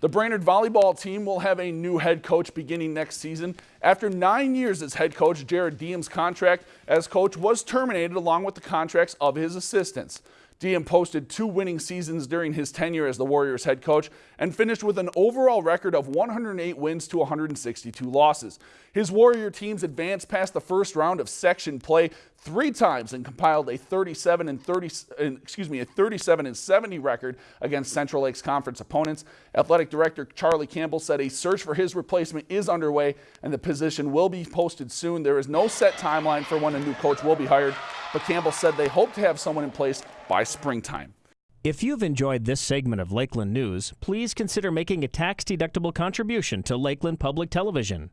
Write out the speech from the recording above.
The Brainerd volleyball team will have a new head coach beginning next season. After nine years as head coach, Jared Diem's contract as coach was terminated along with the contracts of his assistants. Diem posted two winning seasons during his tenure as the Warriors head coach and finished with an overall record of 108 wins to 162 losses. His Warrior teams advanced past the first round of section play three times and compiled a 37 and 30 excuse me a 37 and 70 record against Central Lakes Conference opponents. Athletic Director Charlie Campbell said a search for his replacement is underway and the position will be posted soon. There is no set timeline for when a new coach will be hired but Campbell said they hope to have someone in place by springtime. If you've enjoyed this segment of Lakeland News, please consider making a tax-deductible contribution to Lakeland Public Television.